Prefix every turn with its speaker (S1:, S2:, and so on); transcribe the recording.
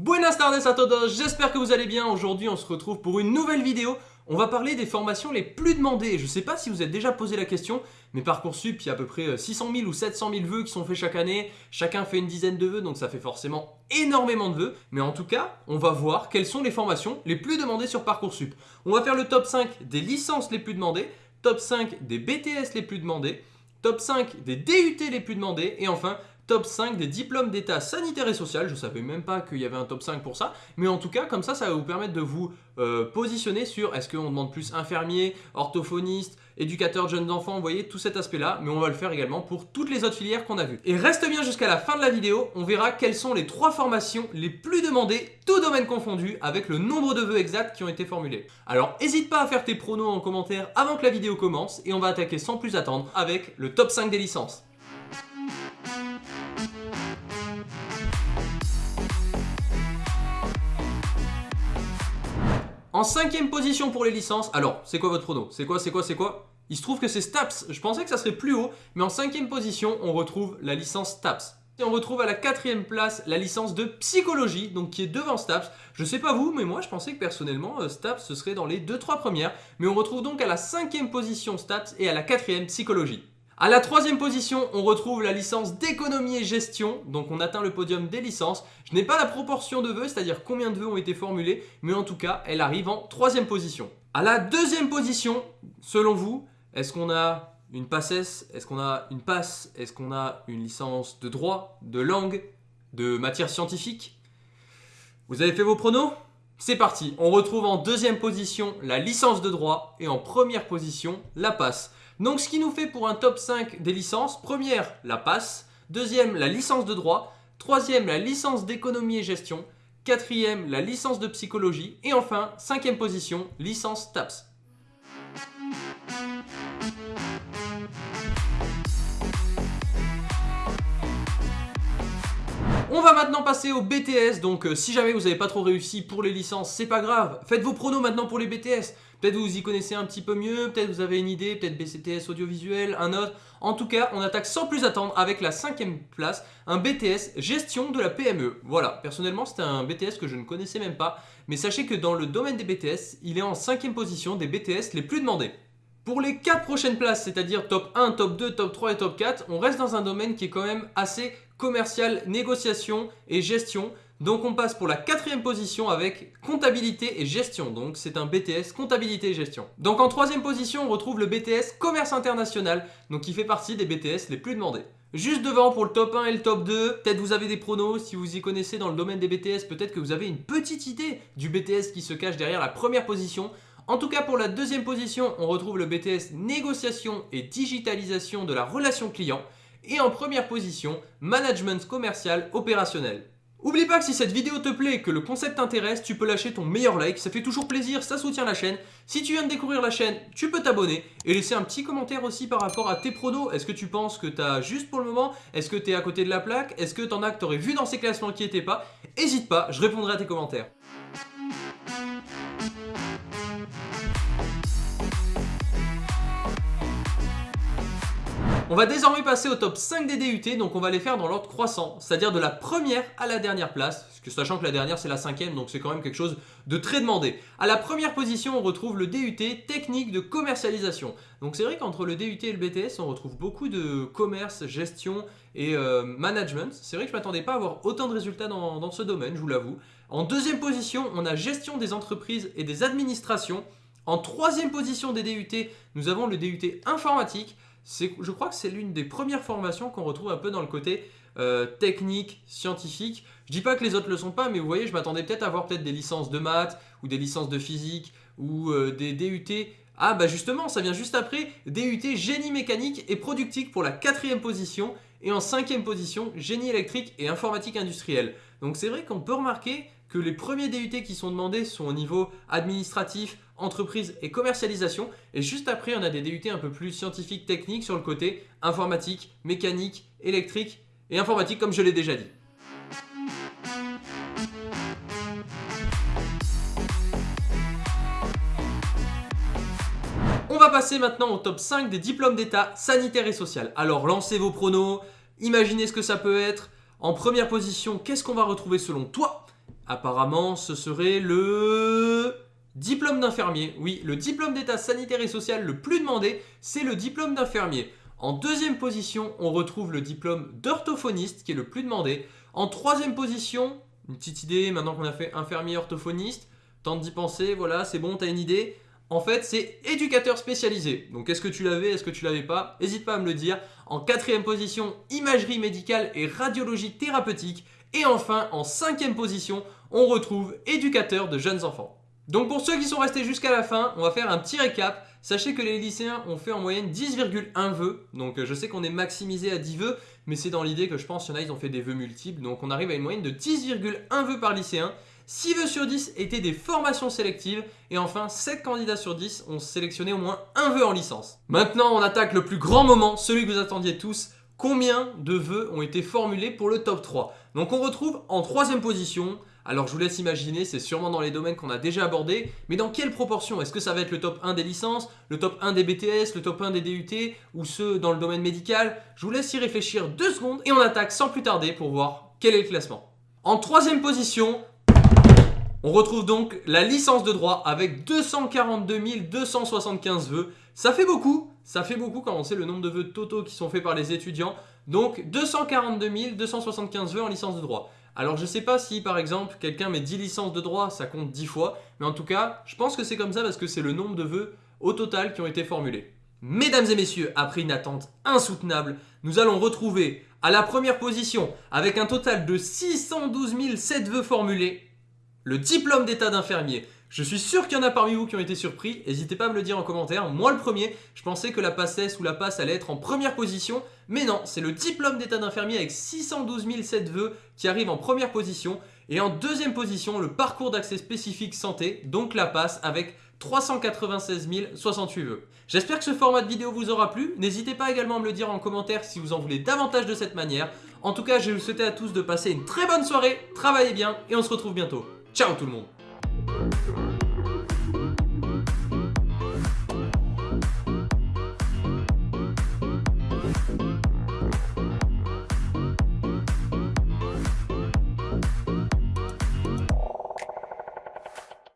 S1: Buenas tardes a todos, j'espère que vous allez bien. Aujourd'hui, on se retrouve pour une nouvelle vidéo. On va parler des formations les plus demandées. Je sais pas si vous êtes déjà posé la question, mais Parcoursup, il y a à peu près 600 000 ou 700 000 vœux qui sont faits chaque année. Chacun fait une dizaine de vœux, donc ça fait forcément énormément de vœux. Mais en tout cas, on va voir quelles sont les formations les plus demandées sur Parcoursup. On va faire le top 5 des licences les plus demandées, top 5 des BTS les plus demandés, top 5 des DUT les plus demandés, et enfin top 5 des diplômes d'état sanitaire et social. Je ne savais même pas qu'il y avait un top 5 pour ça. Mais en tout cas, comme ça, ça va vous permettre de vous euh, positionner sur est-ce qu'on demande plus infirmier, orthophoniste, éducateur de jeunes enfants, vous voyez, tout cet aspect-là. Mais on va le faire également pour toutes les autres filières qu'on a vues. Et reste bien jusqu'à la fin de la vidéo, on verra quelles sont les trois formations les plus demandées, tout domaine confondu, avec le nombre de vœux exacts qui ont été formulés. Alors, n'hésite pas à faire tes pronos en commentaire avant que la vidéo commence. Et on va attaquer sans plus attendre avec le top 5 des licences. En cinquième position pour les licences, alors c'est quoi votre prono? C'est quoi, c'est quoi, c'est quoi? Il se trouve que c'est STAPS, je pensais que ça serait plus haut, mais en cinquième position, on retrouve la licence STAPS. Et on retrouve à la quatrième place la licence de psychologie, donc qui est devant STAPS. Je sais pas vous, mais moi je pensais que personnellement euh, STAPS ce serait dans les 2-3 premières. Mais on retrouve donc à la cinquième position STAPS et à la quatrième psychologie. À la troisième position, on retrouve la licence d'économie et gestion, donc on atteint le podium des licences. Je n'ai pas la proportion de vœux, c'est-à-dire combien de vœux ont été formulés, mais en tout cas, elle arrive en troisième position. À la deuxième position, selon vous, est-ce qu'on a une passesse Est-ce qu'on a une passe Est-ce qu'on a une licence de droit, de langue, de matière scientifique? Vous avez fait vos pronos? C'est parti, on retrouve en deuxième position la licence de droit et en première position la passe. Donc ce qui nous fait pour un top 5 des licences, première la passe, deuxième la licence de droit, troisième la licence d'économie et gestion, quatrième la licence de psychologie et enfin cinquième position licence TAPS. On va maintenant passer au BTS, donc euh, si jamais vous n'avez pas trop réussi pour les licences, c'est pas grave. Faites vos pronos maintenant pour les BTS. Peut-être vous y connaissez un petit peu mieux, peut-être vous avez une idée, peut-être BCTS audiovisuel, un autre. En tout cas, on attaque sans plus attendre avec la cinquième place, un BTS gestion de la PME. Voilà, personnellement c'était un BTS que je ne connaissais même pas, mais sachez que dans le domaine des BTS, il est en cinquième position des BTS les plus demandés. Pour les 4 prochaines places, c'est-à-dire top 1, top 2, top 3 et top 4, on reste dans un domaine qui est quand même assez commercial, négociation et gestion. Donc on passe pour la quatrième position avec comptabilité et gestion. Donc c'est un BTS comptabilité et gestion. Donc en troisième position, on retrouve le BTS commerce international, donc qui fait partie des BTS les plus demandés. Juste devant pour le top 1 et le top 2, peut-être vous avez des pronos, si vous y connaissez dans le domaine des BTS, peut-être que vous avez une petite idée du BTS qui se cache derrière la première position. En tout cas, pour la deuxième position, on retrouve le BTS Négociation et Digitalisation de la relation client. Et en première position, Management commercial opérationnel. Oublie pas que si cette vidéo te plaît et que le concept t'intéresse, tu peux lâcher ton meilleur like, ça fait toujours plaisir, ça soutient la chaîne. Si tu viens de découvrir la chaîne, tu peux t'abonner et laisser un petit commentaire aussi par rapport à tes pronos. Est-ce que tu penses que t'as juste pour le moment? Est-ce que t'es à côté de la plaque? Est-ce que t'en as que t'aurais vu dans ces classements qui étaient pas? Hésite pas, je répondrai à tes commentaires. On va désormais passer au top 5 des DUT, donc on va les faire dans l'ordre croissant, c'est-à-dire de la première à la dernière place, sachant que la dernière c'est la cinquième, donc c'est quand même quelque chose de très demandé. À la première position, on retrouve le DUT technique de commercialisation. Donc c'est vrai qu'entre le DUT et le BTS, on retrouve beaucoup de commerce, gestion et euh, management. C'est vrai que je ne m'attendais pas à avoir autant de résultats dans ce domaine, je vous l'avoue. En deuxième position, on a gestion des entreprises et des administrations. En troisième position des DUT, nous avons le DUT informatique je crois que c'est l'une des premières formations qu'on retrouve un peu dans le côté euh, technique, scientifique. Je dis pas que les autres le sont pas, mais vous voyez, je m'attendais peut-être à avoir peut-être des licences de maths ou des licences de physique ou euh, des DUT. Ah bah justement, ça vient juste après, DUT génie mécanique et productique pour la quatrième position et en cinquième position, génie électrique et informatique industrielle. Donc c'est vrai qu'on peut remarquer que les premiers DUT qui sont demandés sont au niveau administratif, entreprise et commercialisation. Et juste après, on a des DUT un peu plus scientifiques, techniques sur le côté informatique, mécanique, électrique et informatique comme je l'ai déjà dit. On va passer maintenant au top 5 des diplômes d'état sanitaire et social. Alors lancez vos pronos, imaginez ce que ça peut être. En première position, qu'est-ce qu'on va retrouver selon toi? Apparemment, ce serait le... Diplôme d'infirmier. Oui, le diplôme d'état sanitaire et social le plus demandé, c'est le diplôme d'infirmier. En deuxième position, on retrouve le diplôme d'orthophoniste qui est le plus demandé. En troisième position, une petite idée maintenant qu'on a fait infirmier orthophoniste, tente d'y penser, voilà, c'est bon, t'as une idée. En fait, c'est éducateur spécialisé. Donc, est-ce que tu l'avais, est-ce que tu l'avais pas? N'hésite pas à me le dire. En quatrième position, imagerie médicale et radiologie thérapeutique. Et enfin, en cinquième position, on retrouve éducateur de jeunes enfants. Donc pour ceux qui sont restés jusqu'à la fin, on va faire un petit récap. Sachez que les lycéens ont fait en moyenne 10,1 vœux. Donc euh, je sais qu'on est maximisé à 10 vœux, mais c'est dans l'idée que je pense qu'il y en a, ils ont fait des vœux multiples. Donc on arrive à une moyenne de 10,1 vœux par lycéen. 6 vœux sur 10 étaient des formations sélectives. Et enfin, 7 candidats sur 10 ont sélectionné au moins un vœu en licence. Maintenant, on attaque le plus grand moment, celui que vous attendiez tous. Combien de vœux ont été formulés pour le top 3 Donc on retrouve en troisième position alors je vous laisse imaginer, c'est sûrement dans les domaines qu'on a déjà abordés, mais dans quelle proportion? Est-ce que ça va être le top 1 des licences, le top 1 des BTS, le top 1 des DUT, ou ceux dans le domaine médical? Je vous laisse y réfléchir deux secondes et on attaque sans plus tarder pour voir quel est le classement. En troisième position, on retrouve donc la licence de droit avec 242 275 vœux. Ça fait beaucoup, ça fait beaucoup quand on sait le nombre de vœux totaux qui sont faits par les étudiants. Donc 242 275 vœux en licence de droit. Alors je sais pas si par exemple quelqu'un met 10 licences de droit, ça compte 10 fois, mais en tout cas, je pense que c'est comme ça parce que c'est le nombre de vœux au total qui ont été formulés. Mesdames et messieurs, après une attente insoutenable, nous allons retrouver à la première position, avec un total de 612 007 vœux formulés, le diplôme d'état d'infirmier. Je suis sûr qu'il y en a parmi vous qui ont été surpris, n'hésitez pas à me le dire en commentaire. Moi le premier, je pensais que la passesse ou la passe allait être en première position, mais non, c'est le diplôme d'état d'infirmier avec 612 007 vœux qui arrive en première position. Et en deuxième position, le parcours d'accès spécifique santé, donc la passe avec 396 068 vœux. J'espère que ce format de vidéo vous aura plu. N'hésitez pas également à me le dire en commentaire si vous en voulez davantage de cette manière. En tout cas, je vous souhaiter à tous de passer une très bonne soirée, travaillez bien et on se retrouve bientôt. Ciao tout le monde